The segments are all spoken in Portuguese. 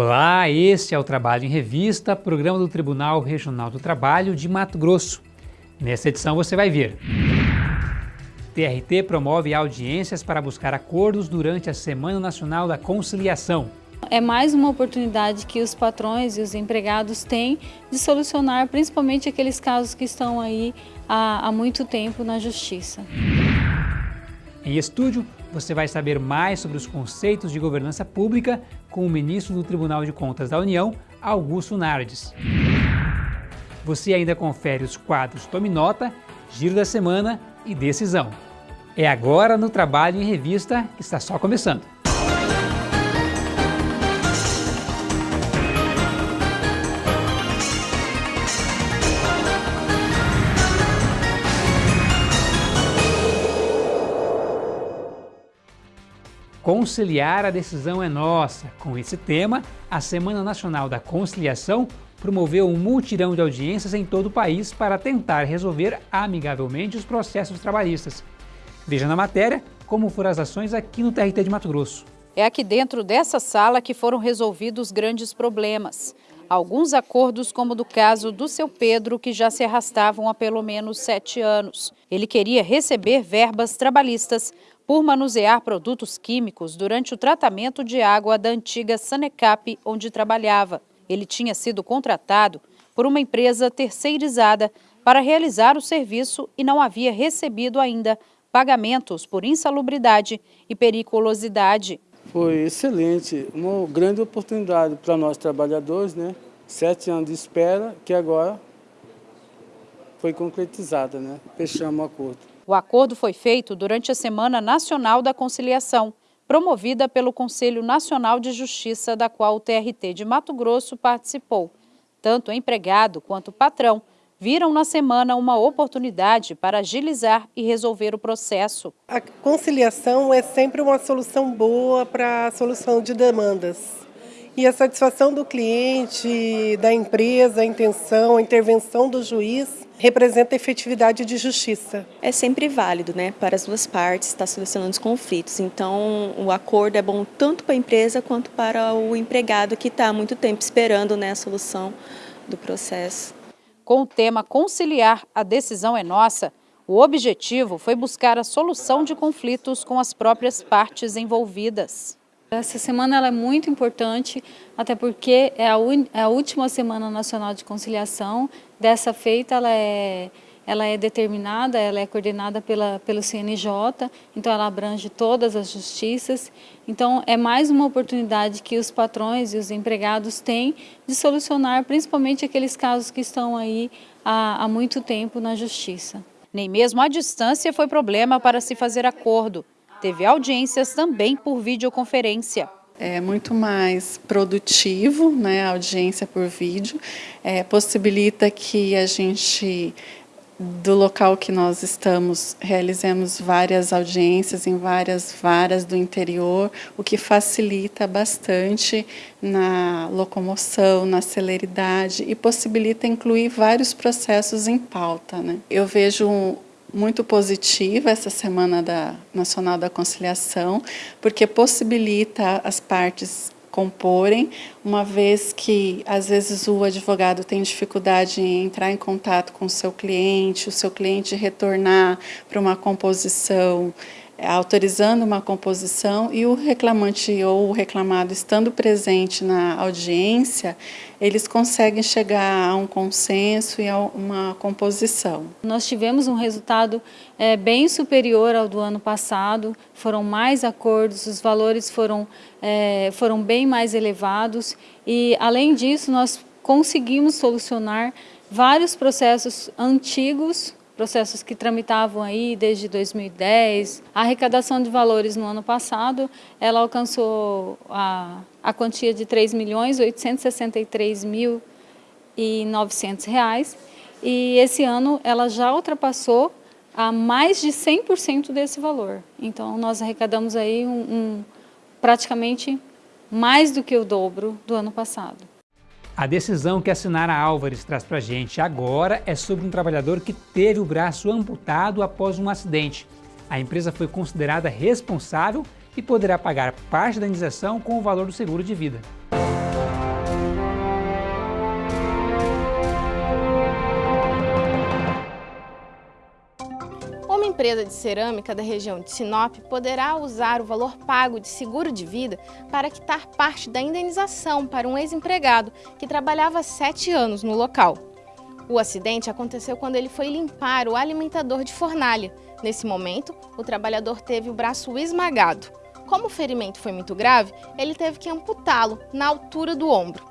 Olá, este é o Trabalho em Revista, programa do Tribunal Regional do Trabalho de Mato Grosso. Nessa edição você vai ver TRT promove audiências para buscar acordos durante a Semana Nacional da Conciliação. É mais uma oportunidade que os patrões e os empregados têm de solucionar principalmente aqueles casos que estão aí há, há muito tempo na Justiça. Em estúdio, você vai saber mais sobre os conceitos de governança pública com o ministro do Tribunal de Contas da União, Augusto Nardes. Você ainda confere os quadros Tome Nota, Giro da Semana e Decisão. É agora no Trabalho em Revista que está só começando. Conciliar a decisão é nossa. Com esse tema, a Semana Nacional da Conciliação promoveu um multirão de audiências em todo o país para tentar resolver amigavelmente os processos trabalhistas. Veja na matéria como foram as ações aqui no TRT de Mato Grosso. É aqui dentro dessa sala que foram resolvidos grandes problemas. Alguns acordos, como do caso do seu Pedro, que já se arrastavam há pelo menos sete anos. Ele queria receber verbas trabalhistas por manusear produtos químicos durante o tratamento de água da antiga Sanecap, onde trabalhava. Ele tinha sido contratado por uma empresa terceirizada para realizar o serviço e não havia recebido ainda pagamentos por insalubridade e periculosidade. Foi excelente, uma grande oportunidade para nós trabalhadores, né? Sete anos de espera que agora foi concretizada, né? Fechamos o acordo. O acordo foi feito durante a Semana Nacional da Conciliação, promovida pelo Conselho Nacional de Justiça, da qual o TRT de Mato Grosso participou. Tanto o empregado quanto o patrão viram na semana uma oportunidade para agilizar e resolver o processo. A conciliação é sempre uma solução boa para a solução de demandas. E a satisfação do cliente, da empresa, a intenção, a intervenção do juiz representa efetividade de justiça. É sempre válido, né, para as duas partes estar solucionando os conflitos. Então, o acordo é bom tanto para a empresa quanto para o empregado que está há muito tempo esperando né, a solução do processo. Com o tema conciliar a decisão é nossa, o objetivo foi buscar a solução de conflitos com as próprias partes envolvidas. Essa semana ela é muito importante, até porque é a, é a, última Semana Nacional de Conciliação. Dessa feita, ela é, ela é determinada, ela é coordenada pela, pelo CNJ, então ela abrange todas as justiças. Então, é mais uma oportunidade que os patrões e os empregados têm de solucionar, principalmente aqueles casos que estão aí há, há muito tempo na justiça. Nem mesmo a distância foi problema para se fazer acordo. Teve audiências também por videoconferência. É muito mais produtivo, né, a audiência por vídeo, é, possibilita que a gente, do local que nós estamos, realizemos várias audiências em várias varas do interior, o que facilita bastante na locomoção, na celeridade e possibilita incluir vários processos em pauta. Né. Eu vejo muito positiva essa Semana da Nacional da Conciliação, porque possibilita as partes comporem, uma vez que às vezes o advogado tem dificuldade em entrar em contato com o seu cliente, o seu cliente retornar para uma composição autorizando uma composição e o reclamante ou o reclamado estando presente na audiência, eles conseguem chegar a um consenso e a uma composição. Nós tivemos um resultado é, bem superior ao do ano passado, foram mais acordos, os valores foram, é, foram bem mais elevados e, além disso, nós conseguimos solucionar vários processos antigos processos que tramitavam aí desde 2010. A arrecadação de valores no ano passado, ela alcançou a, a quantia de 3.863.900 reais e esse ano ela já ultrapassou a mais de 100% desse valor. Então nós arrecadamos aí um, um, praticamente mais do que o dobro do ano passado. A decisão que a Sinara Álvares traz para a gente agora é sobre um trabalhador que teve o braço amputado após um acidente. A empresa foi considerada responsável e poderá pagar parte da indenização com o valor do seguro de vida. Empresa de cerâmica da região de Sinop poderá usar o valor pago de seguro de vida para quitar parte da indenização para um ex-empregado que trabalhava sete anos no local. O acidente aconteceu quando ele foi limpar o alimentador de fornalha. Nesse momento, o trabalhador teve o braço esmagado. Como o ferimento foi muito grave, ele teve que amputá-lo na altura do ombro.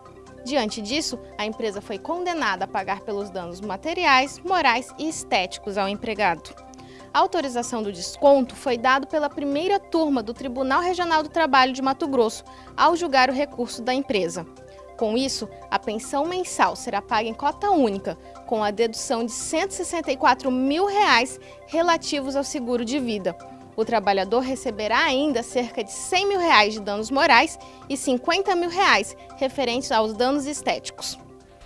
Diante disso, a empresa foi condenada a pagar pelos danos materiais, morais e estéticos ao empregado. A autorização do desconto foi dada pela primeira turma do Tribunal Regional do Trabalho de Mato Grosso ao julgar o recurso da empresa. Com isso, a pensão mensal será paga em cota única, com a dedução de 164 mil reais relativos ao seguro de vida. O trabalhador receberá ainda cerca de 100 mil reais de danos morais e 50 mil reais referentes aos danos estéticos.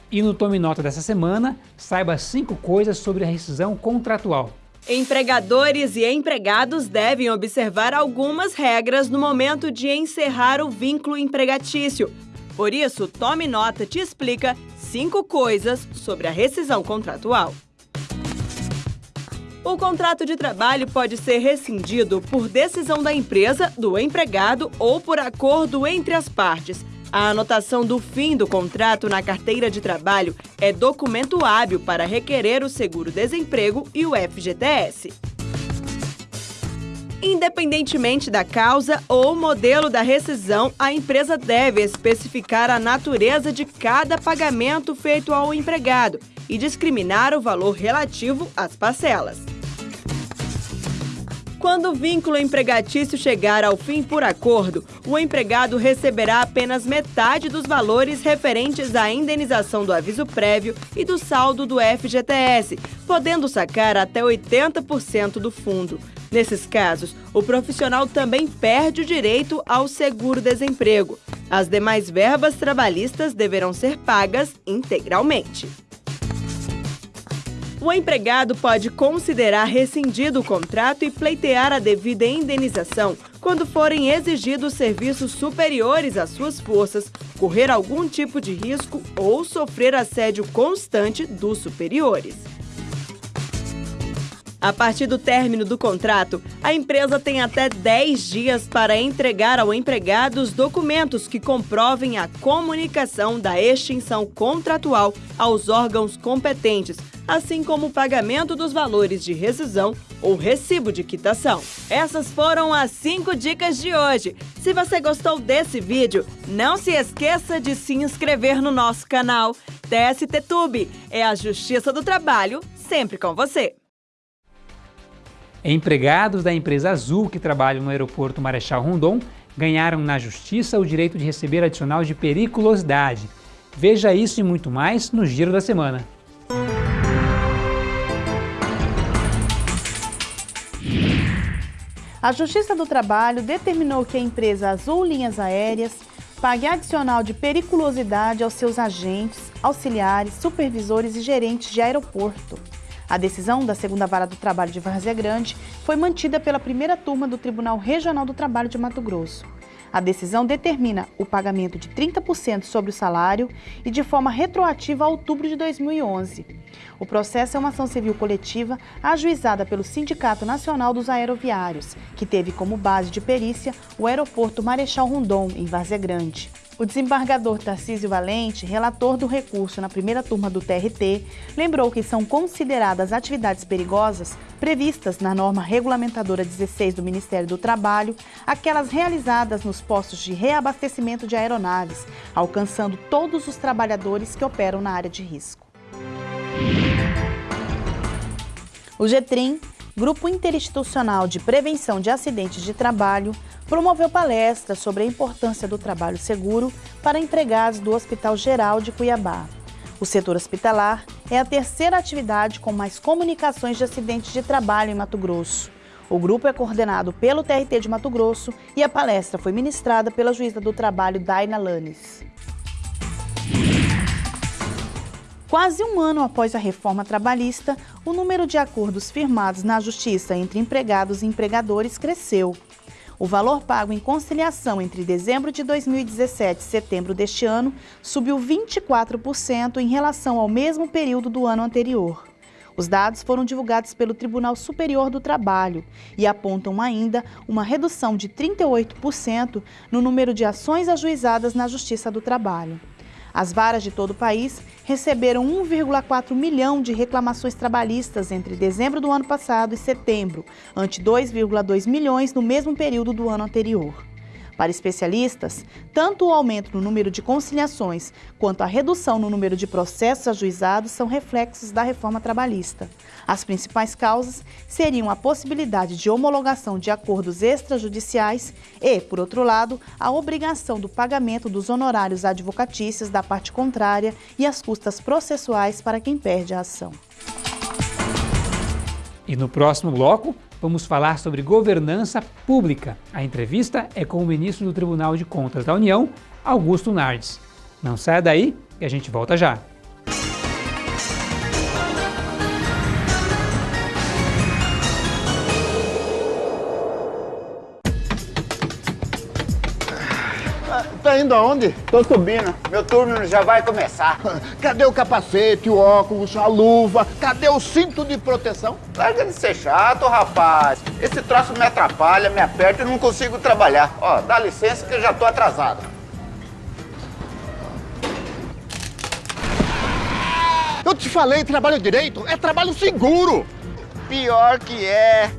E no Tome Nota dessa semana, saiba cinco coisas sobre a rescisão contratual. Empregadores e empregados devem observar algumas regras no momento de encerrar o vínculo empregatício. Por isso, Tome Nota te explica cinco coisas sobre a rescisão contratual. O contrato de trabalho pode ser rescindido por decisão da empresa, do empregado ou por acordo entre as partes. A anotação do fim do contrato na carteira de trabalho é documento hábil para requerer o seguro-desemprego e o FGTS. Independentemente da causa ou modelo da rescisão, a empresa deve especificar a natureza de cada pagamento feito ao empregado e discriminar o valor relativo às parcelas. Quando o vínculo empregatício chegar ao fim por acordo, o empregado receberá apenas metade dos valores referentes à indenização do aviso prévio e do saldo do FGTS, podendo sacar até 80% do fundo. Nesses casos, o profissional também perde o direito ao seguro-desemprego. As demais verbas trabalhistas deverão ser pagas integralmente. O empregado pode considerar rescindido o contrato e pleitear a devida indenização quando forem exigidos serviços superiores às suas forças, correr algum tipo de risco ou sofrer assédio constante dos superiores. A partir do término do contrato, a empresa tem até 10 dias para entregar ao empregado os documentos que comprovem a comunicação da extinção contratual aos órgãos competentes, assim como o pagamento dos valores de rescisão ou recibo de quitação. Essas foram as 5 dicas de hoje. Se você gostou desse vídeo, não se esqueça de se inscrever no nosso canal. TST Tube é a Justiça do Trabalho, sempre com você. Empregados da empresa Azul que trabalham no aeroporto Marechal Rondon ganharam na justiça o direito de receber adicional de periculosidade. Veja isso e muito mais no Giro da Semana. A Justiça do Trabalho determinou que a empresa Azul Linhas Aéreas pague adicional de periculosidade aos seus agentes, auxiliares, supervisores e gerentes de aeroporto. A decisão da segunda vara do trabalho de Várzea Grande foi mantida pela primeira turma do Tribunal Regional do Trabalho de Mato Grosso. A decisão determina o pagamento de 30% sobre o salário e de forma retroativa a outubro de 2011. O processo é uma ação civil coletiva ajuizada pelo Sindicato Nacional dos Aeroviários, que teve como base de perícia o aeroporto Marechal Rondon, em Várzea Grande. O desembargador Tarcísio Valente, relator do recurso na primeira turma do TRT, lembrou que são consideradas atividades perigosas previstas na norma regulamentadora 16 do Ministério do Trabalho aquelas realizadas nos postos de reabastecimento de aeronaves, alcançando todos os trabalhadores que operam na área de risco. O GETRIM, Grupo Interinstitucional de Prevenção de Acidentes de Trabalho, promoveu palestra sobre a importância do trabalho seguro para empregados do Hospital Geral de Cuiabá. O setor hospitalar é a terceira atividade com mais comunicações de acidentes de trabalho em Mato Grosso. O grupo é coordenado pelo TRT de Mato Grosso e a palestra foi ministrada pela juíza do trabalho Daina Lanes. Quase um ano após a reforma trabalhista, o número de acordos firmados na Justiça entre empregados e empregadores cresceu. O valor pago em conciliação entre dezembro de 2017 e setembro deste ano subiu 24% em relação ao mesmo período do ano anterior. Os dados foram divulgados pelo Tribunal Superior do Trabalho e apontam ainda uma redução de 38% no número de ações ajuizadas na Justiça do Trabalho. As varas de todo o país receberam 1,4 milhão de reclamações trabalhistas entre dezembro do ano passado e setembro, ante 2,2 milhões no mesmo período do ano anterior. Para especialistas, tanto o aumento no número de conciliações quanto a redução no número de processos ajuizados são reflexos da reforma trabalhista. As principais causas seriam a possibilidade de homologação de acordos extrajudiciais e, por outro lado, a obrigação do pagamento dos honorários advocatícios da parte contrária e as custas processuais para quem perde a ação. E no próximo bloco, vamos falar sobre governança pública. A entrevista é com o ministro do Tribunal de Contas da União, Augusto Nardes. Não saia daí e a gente volta já. Tá indo aonde? Tô subindo. Meu turno já vai começar. Cadê o capacete, o óculos, a luva? Cadê o cinto de proteção? Larga de ser chato, rapaz. Esse troço me atrapalha, me aperta e não consigo trabalhar. Ó, dá licença que eu já tô atrasado. Eu te falei, trabalho direito é trabalho seguro. Pior que é.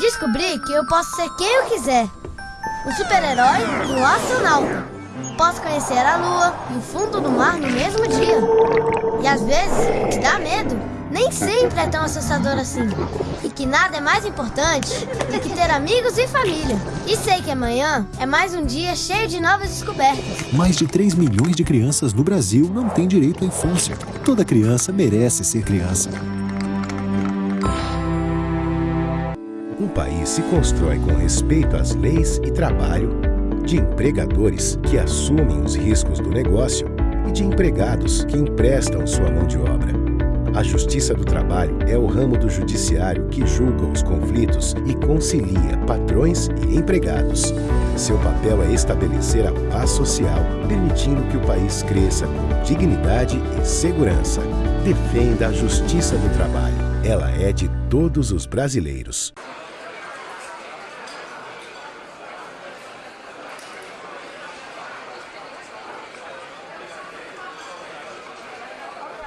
Descobri que eu posso ser quem eu quiser. O super-herói e o astronauta. Posso conhecer a lua e o fundo do mar no mesmo dia. E às vezes, dá medo nem sempre é tão assustador assim. E que nada é mais importante do que ter amigos e família. E sei que amanhã é mais um dia cheio de novas descobertas. Mais de 3 milhões de crianças no Brasil não têm direito à infância. Toda criança merece ser criança. Um país se constrói com respeito às leis e trabalho, de empregadores que assumem os riscos do negócio e de empregados que emprestam sua mão de obra. A Justiça do Trabalho é o ramo do judiciário que julga os conflitos e concilia patrões e empregados. Seu papel é estabelecer a paz social, permitindo que o país cresça com dignidade e segurança. Defenda a Justiça do Trabalho. Ela é de todos os brasileiros.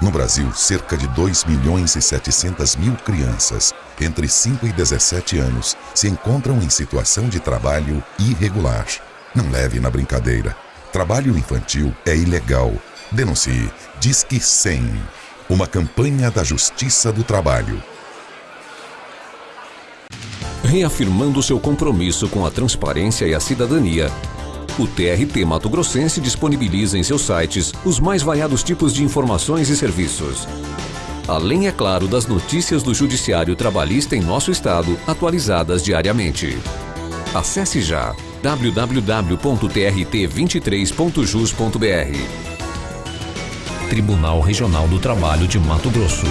No Brasil, cerca de 2 milhões e 700 mil crianças entre 5 e 17 anos se encontram em situação de trabalho irregular. Não leve na brincadeira. Trabalho infantil é ilegal. Denuncie. Disque 100. Uma campanha da Justiça do Trabalho. Reafirmando seu compromisso com a transparência e a cidadania, o TRT Mato Grossense disponibiliza em seus sites os mais variados tipos de informações e serviços. Além, é claro, das notícias do Judiciário Trabalhista em nosso estado, atualizadas diariamente. Acesse já www.trt23.jus.br Tribunal Regional do Trabalho de Mato Grosso.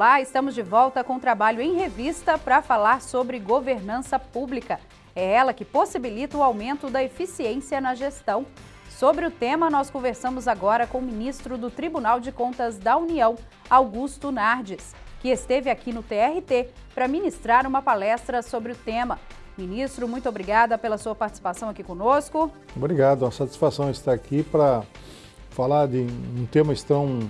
Olá, estamos de volta com o trabalho em revista para falar sobre governança pública. É ela que possibilita o aumento da eficiência na gestão. Sobre o tema, nós conversamos agora com o ministro do Tribunal de Contas da União, Augusto Nardes, que esteve aqui no TRT para ministrar uma palestra sobre o tema. Ministro, muito obrigada pela sua participação aqui conosco. Obrigado, é uma satisfação estar aqui para falar de um tema tão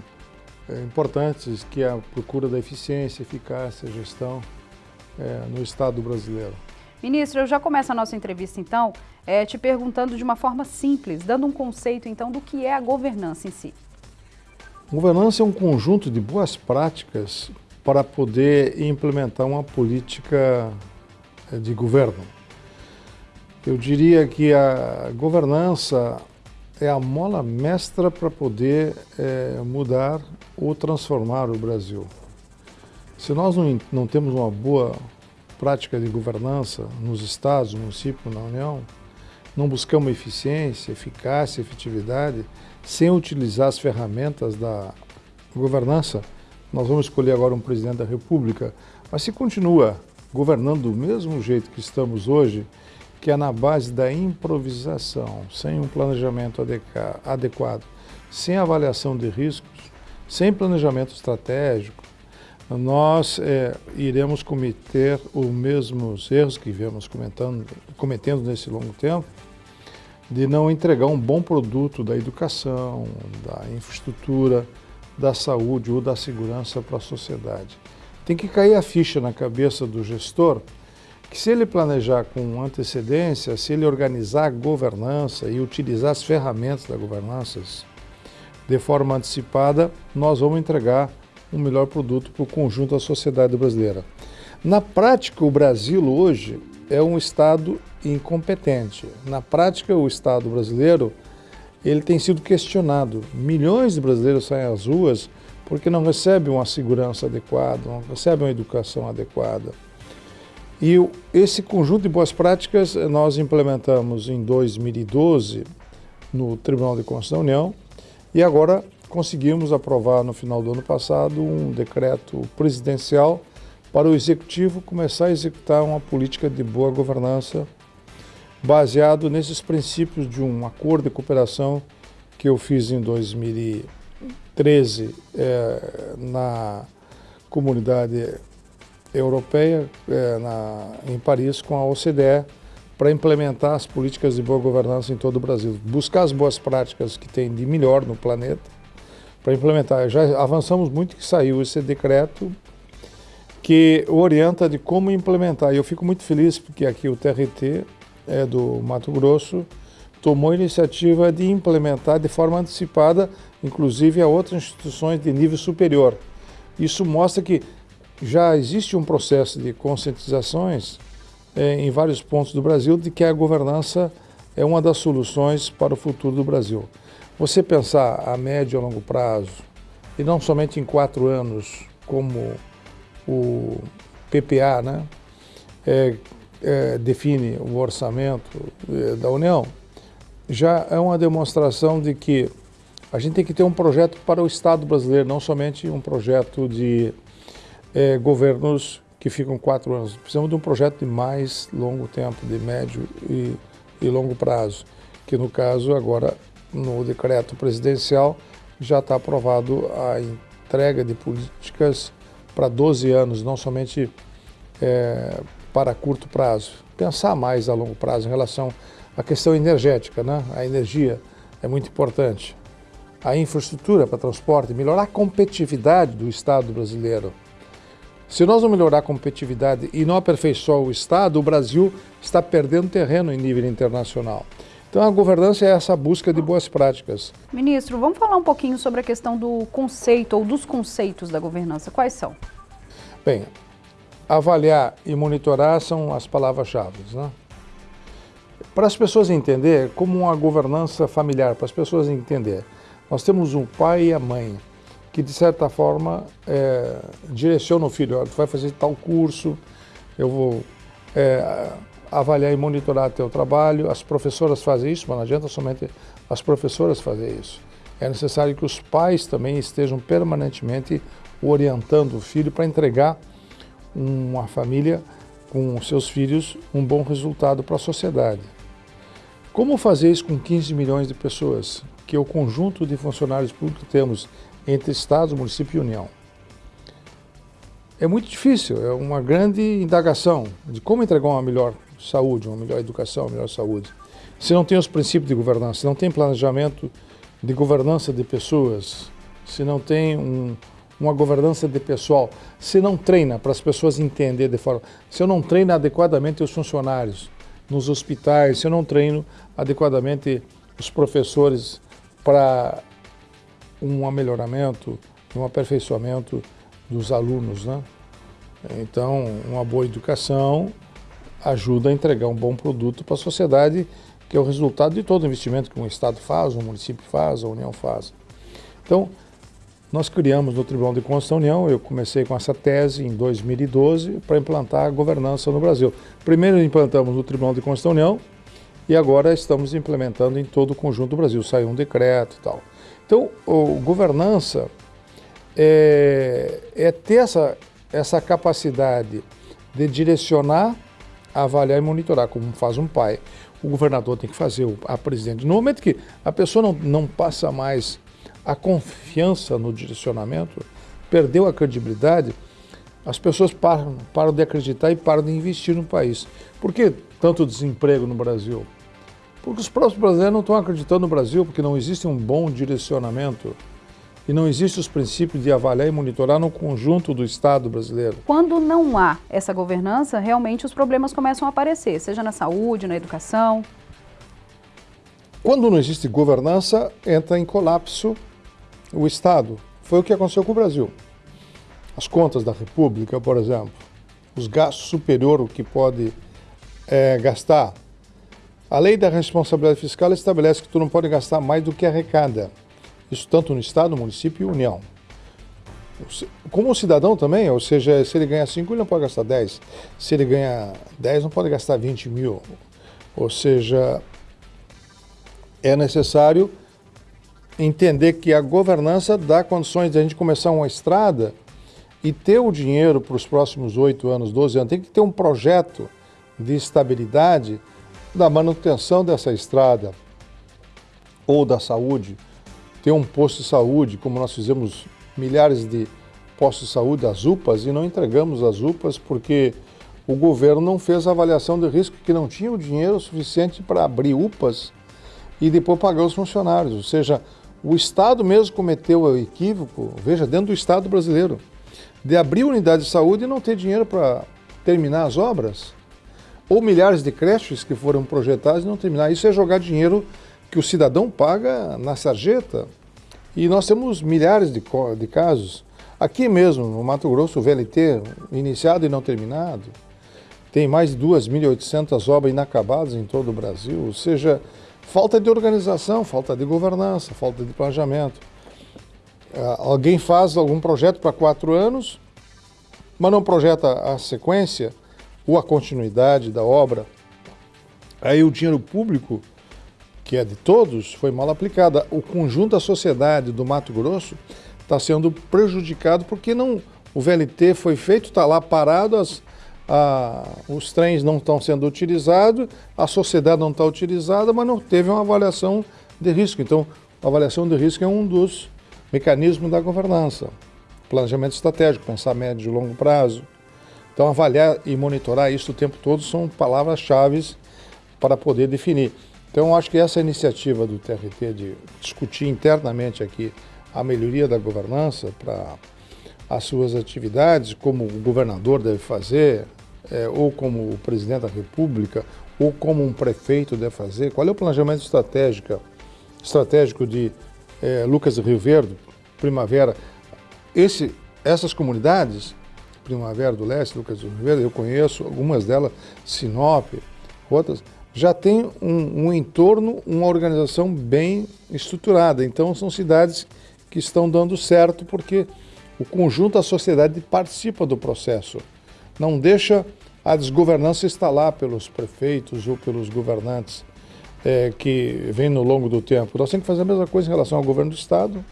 importantes, que é a procura da eficiência, eficácia, gestão é, no Estado brasileiro. Ministro, eu já começo a nossa entrevista, então, é, te perguntando de uma forma simples, dando um conceito, então, do que é a governança em si. Governança é um conjunto de boas práticas para poder implementar uma política de governo. Eu diria que a governança é a mola mestra para poder é, mudar ou transformar o Brasil. Se nós não, não temos uma boa prática de governança nos estados, municípios, na União, não buscamos eficiência, eficácia, efetividade, sem utilizar as ferramentas da governança, nós vamos escolher agora um presidente da República, mas se continua governando do mesmo jeito que estamos hoje, que é na base da improvisação, sem um planejamento adequado, sem avaliação de riscos, sem planejamento estratégico, nós é, iremos cometer os mesmos erros que viemos cometendo nesse longo tempo, de não entregar um bom produto da educação, da infraestrutura, da saúde ou da segurança para a sociedade. Tem que cair a ficha na cabeça do gestor que se ele planejar com antecedência, se ele organizar a governança e utilizar as ferramentas da governança de forma antecipada, nós vamos entregar um melhor produto para o conjunto da sociedade brasileira. Na prática, o Brasil hoje é um Estado incompetente. Na prática, o Estado brasileiro ele tem sido questionado. Milhões de brasileiros saem às ruas porque não recebem uma segurança adequada, não recebem uma educação adequada. E esse conjunto de boas práticas nós implementamos em 2012 no Tribunal de Contas da União e agora conseguimos aprovar no final do ano passado um decreto presidencial para o Executivo começar a executar uma política de boa governança baseado nesses princípios de um acordo de cooperação que eu fiz em 2013 é, na comunidade europeia, é, na, em Paris, com a OCDE, para implementar as políticas de boa governança em todo o Brasil. Buscar as boas práticas que tem de melhor no planeta para implementar. Já avançamos muito que saiu esse decreto que orienta de como implementar. E eu fico muito feliz porque aqui o TRT é do Mato Grosso tomou a iniciativa de implementar de forma antecipada, inclusive a outras instituições de nível superior. Isso mostra que já existe um processo de conscientizações é, em vários pontos do Brasil de que a governança é uma das soluções para o futuro do Brasil. Você pensar a médio e longo prazo, e não somente em quatro anos, como o PPA né, é, é, define o orçamento é, da União, já é uma demonstração de que a gente tem que ter um projeto para o Estado brasileiro, não somente um projeto de é, governos que ficam quatro anos. Precisamos de um projeto de mais longo tempo, de médio e, e longo prazo, que no caso agora no decreto presidencial, já está aprovado a entrega de políticas para 12 anos, não somente é, para curto prazo. Pensar mais a longo prazo em relação à questão energética, né? a energia é muito importante. A infraestrutura para transporte, melhorar a competitividade do Estado brasileiro. Se nós não melhorar a competitividade e não aperfeiçoar o Estado, o Brasil está perdendo terreno em nível internacional. Então a governança é essa busca de boas práticas. Ministro, vamos falar um pouquinho sobre a questão do conceito ou dos conceitos da governança. Quais são? Bem, avaliar e monitorar são as palavras-chave. Né? Para as pessoas entenderem, como uma governança familiar, para as pessoas entenderem, nós temos um pai e a mãe que, de certa forma, é, direcionam o filho. Tu vai fazer tal curso, eu vou... É, avaliar e monitorar teu trabalho. As professoras fazem isso, mas não adianta somente as professoras fazer isso. É necessário que os pais também estejam permanentemente orientando o filho para entregar uma família com seus filhos um bom resultado para a sociedade. Como fazer isso com 15 milhões de pessoas, que é o conjunto de funcionários públicos que temos entre Estados, município e União? É muito difícil, é uma grande indagação de como entregar uma melhor saúde, uma melhor educação, uma melhor saúde. Se não tem os princípios de governança, se não tem planejamento de governança de pessoas, se não tem um, uma governança de pessoal, se não treina para as pessoas entenderem de forma... Se eu não treino adequadamente os funcionários nos hospitais, se eu não treino adequadamente os professores para um melhoramento, um aperfeiçoamento dos alunos, né? Então, uma boa educação ajuda a entregar um bom produto para a sociedade, que é o resultado de todo investimento que um Estado faz, um município faz, a União faz. Então, nós criamos no Tribunal de Contas da União, eu comecei com essa tese em 2012 para implantar a governança no Brasil. Primeiro implantamos no Tribunal de Contas da União e agora estamos implementando em todo o conjunto do Brasil. Saiu um decreto e tal. Então, governança é, é ter essa, essa capacidade de direcionar, avaliar e monitorar, como faz um pai. O governador tem que fazer, a presidente. No momento que a pessoa não, não passa mais a confiança no direcionamento, perdeu a credibilidade, as pessoas param, param de acreditar e param de investir no país. Por que tanto desemprego no Brasil? Porque os próprios brasileiros não estão acreditando no Brasil, porque não existe um bom direcionamento e não existem os princípios de avaliar e monitorar no conjunto do Estado brasileiro. Quando não há essa governança, realmente os problemas começam a aparecer, seja na saúde, na educação. Quando não existe governança, entra em colapso o Estado. Foi o que aconteceu com o Brasil. As contas da República, por exemplo, os gastos superior ao que pode é, gastar. A lei da responsabilidade fiscal estabelece que tu não pode gastar mais do que arrecada. Isso tanto no Estado, município e União. Como o cidadão também, ou seja, se ele ganha 5, ele não pode gastar 10. Se ele ganha 10, não pode gastar 20 mil. Ou seja, é necessário entender que a governança dá condições de a gente começar uma estrada e ter o dinheiro para os próximos 8 anos, 12 anos. Tem que ter um projeto de estabilidade da manutenção dessa estrada ou da saúde. Ter um posto de saúde, como nós fizemos milhares de postos de saúde, as UPAs, e não entregamos as UPAs porque o governo não fez a avaliação de risco, que não tinha o dinheiro suficiente para abrir UPAs e depois pagar os funcionários. Ou seja, o Estado mesmo cometeu o equívoco, veja, dentro do Estado brasileiro, de abrir unidade de saúde e não ter dinheiro para terminar as obras. Ou milhares de creches que foram projetadas e não terminar. Isso é jogar dinheiro que o cidadão paga na sarjeta. E nós temos milhares de, de casos. Aqui mesmo, no Mato Grosso, o VLT, iniciado e não terminado, tem mais de 2.800 obras inacabadas em todo o Brasil. Ou seja, Falta de organização, falta de governança, falta de planejamento. Ah, alguém faz algum projeto para quatro anos, mas não projeta a sequência ou a continuidade da obra. Aí o dinheiro público, que é de todos, foi mal aplicado. O conjunto da sociedade do Mato Grosso está sendo prejudicado porque não, o VLT foi feito, está lá parado, as, a, os trens não estão sendo utilizados, a sociedade não está utilizada, mas não teve uma avaliação de risco. Então, a avaliação de risco é um dos mecanismos da governança. Planejamento estratégico, pensar médio e longo prazo. Então, avaliar e monitorar isso o tempo todo são palavras-chave para poder definir. Então, acho que essa iniciativa do TRT de discutir internamente aqui a melhoria da governança para as suas atividades, como o governador deve fazer, é, ou como o presidente da República, ou como um prefeito deve fazer? Qual é o planejamento estratégico, estratégico de é, Lucas Rio Verde, Primavera? Esse, essas comunidades, Primavera do Leste, Lucas Verde, eu conheço algumas delas, Sinop, outras, já tem um, um entorno, uma organização bem estruturada. Então são cidades que estão dando certo porque o conjunto da sociedade participa do processo. Não deixa a desgovernança instalar pelos prefeitos ou pelos governantes é, que vem no longo do tempo. Nós temos que fazer a mesma coisa em relação ao governo do Estado.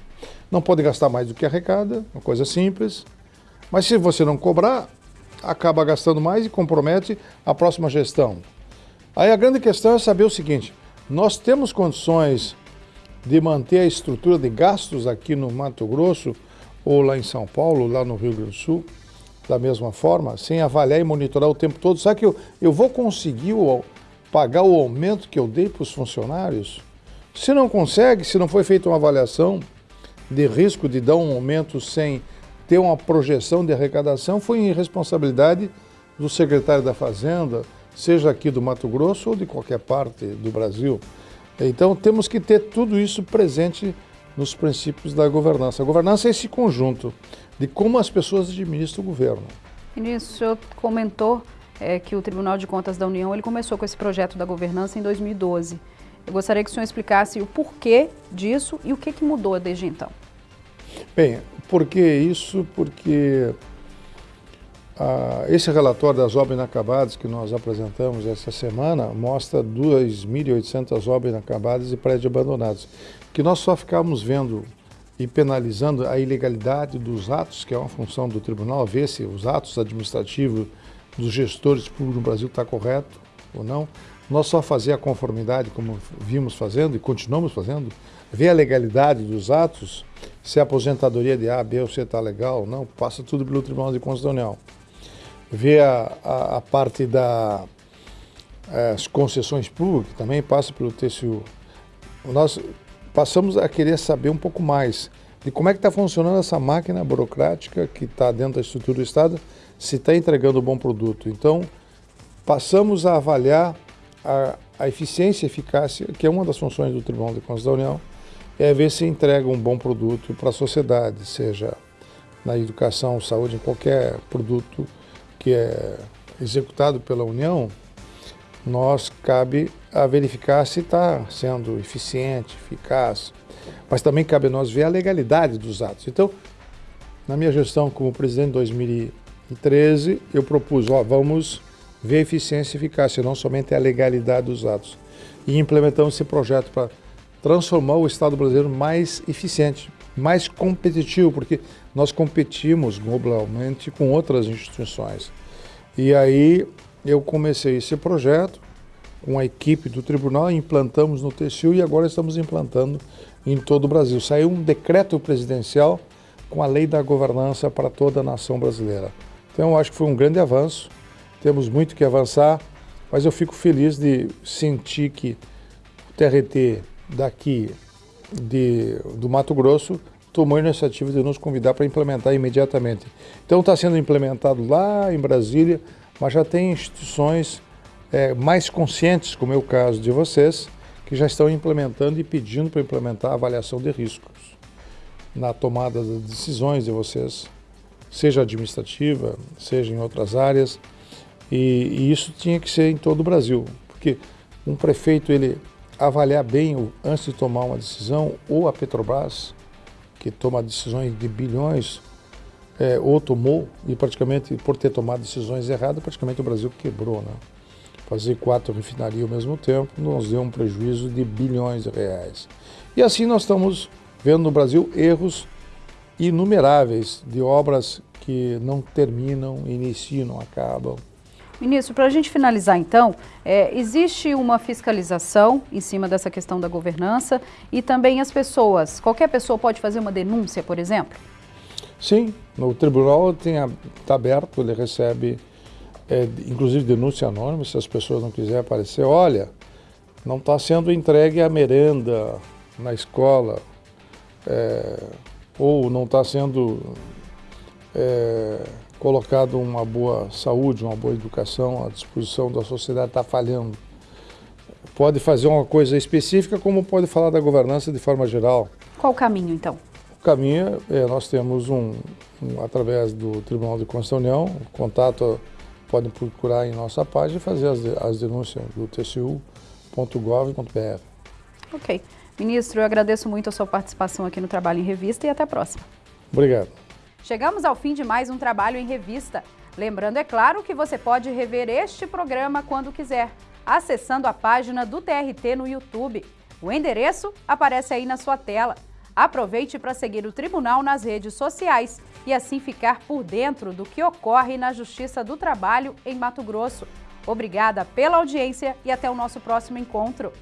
Não pode gastar mais do que arrecada, uma coisa simples. Mas se você não cobrar, acaba gastando mais e compromete a próxima gestão. Aí a grande questão é saber o seguinte, nós temos condições de manter a estrutura de gastos aqui no Mato Grosso ou lá em São Paulo, lá no Rio Grande do Sul, da mesma forma, sem avaliar e monitorar o tempo todo. Será que eu, eu vou conseguir o, pagar o aumento que eu dei para os funcionários? Se não consegue, se não foi feita uma avaliação de risco de dar um aumento sem ter uma projeção de arrecadação, foi irresponsabilidade do secretário da Fazenda, seja aqui do Mato Grosso ou de qualquer parte do Brasil. Então temos que ter tudo isso presente nos princípios da governança. A governança é esse conjunto de como as pessoas administram o governo. Ministro, o senhor comentou é, que o Tribunal de Contas da União ele começou com esse projeto da governança em 2012. Eu gostaria que o senhor explicasse o porquê disso e o que, que mudou desde então. Bem, por que isso? Porque ah, esse relatório das obras inacabadas que nós apresentamos essa semana mostra 2.800 obras inacabadas e prédios abandonados, que nós só ficávamos vendo e penalizando a ilegalidade dos atos, que é uma função do tribunal, ver se os atos administrativos dos gestores públicos no Brasil está correto ou não. Nós só fazer a conformidade, como vimos fazendo e continuamos fazendo, ver a legalidade dos atos, se a aposentadoria de A, B ou C está legal não, passa tudo pelo Tribunal de Contas da União. Ver a, a, a parte das eh, concessões públicas, também passa pelo TCU. Nós passamos a querer saber um pouco mais de como é que está funcionando essa máquina burocrática que está dentro da estrutura do Estado, se está entregando um bom produto. Então, passamos a avaliar a, a eficiência e eficácia, que é uma das funções do Tribunal de Contas da União, é ver se entrega um bom produto para a sociedade, seja na educação, saúde, em qualquer produto que é executado pela União, nós cabe a verificar se está sendo eficiente, eficaz, mas também cabe a nós ver a legalidade dos atos. Então, na minha gestão como presidente em 2013, eu propus, ó, vamos ver a eficiência e eficácia, não somente a legalidade dos atos. E implementamos esse projeto para transformar o Estado brasileiro mais eficiente, mais competitivo, porque nós competimos globalmente com outras instituições. E aí eu comecei esse projeto com a equipe do tribunal, implantamos no TCU e agora estamos implantando em todo o Brasil. Saiu um decreto presidencial com a lei da governança para toda a nação brasileira. Então eu acho que foi um grande avanço, temos muito que avançar, mas eu fico feliz de sentir que o TRT daqui de, do Mato Grosso tomou a iniciativa de nos convidar para implementar imediatamente. Então está sendo implementado lá em Brasília, mas já tem instituições é, mais conscientes, como é o caso de vocês, que já estão implementando e pedindo para implementar a avaliação de riscos na tomada das decisões de vocês, seja administrativa, seja em outras áreas, e, e isso tinha que ser em todo o Brasil, porque um prefeito ele avaliar bem antes de tomar uma decisão, ou a Petrobras, que toma decisões de bilhões, é, ou tomou, e praticamente por ter tomado decisões erradas, praticamente o Brasil quebrou. Né? Fazer quatro refinarias ao mesmo tempo nos deu um prejuízo de bilhões de reais. E assim nós estamos vendo no Brasil erros inumeráveis de obras que não terminam, iniciam, acabam. Ministro, para a gente finalizar então, é, existe uma fiscalização em cima dessa questão da governança e também as pessoas, qualquer pessoa pode fazer uma denúncia, por exemplo? Sim, o tribunal está aberto, ele recebe, é, inclusive denúncia anônima, se as pessoas não quiserem aparecer, olha, não está sendo entregue a merenda na escola, é, ou não está sendo é, colocado uma boa saúde, uma boa educação à disposição da sociedade está falhando. Pode fazer uma coisa específica, como pode falar da governança de forma geral. Qual o caminho, então? O caminho é, nós temos um, um, através do Tribunal de da União, contato, podem procurar em nossa página e fazer as, as denúncias do tcu.gov.br. Ok. Ministro, eu agradeço muito a sua participação aqui no Trabalho em Revista e até a próxima. Obrigado. Chegamos ao fim de mais um trabalho em revista. Lembrando, é claro, que você pode rever este programa quando quiser, acessando a página do TRT no YouTube. O endereço aparece aí na sua tela. Aproveite para seguir o Tribunal nas redes sociais e assim ficar por dentro do que ocorre na Justiça do Trabalho em Mato Grosso. Obrigada pela audiência e até o nosso próximo encontro.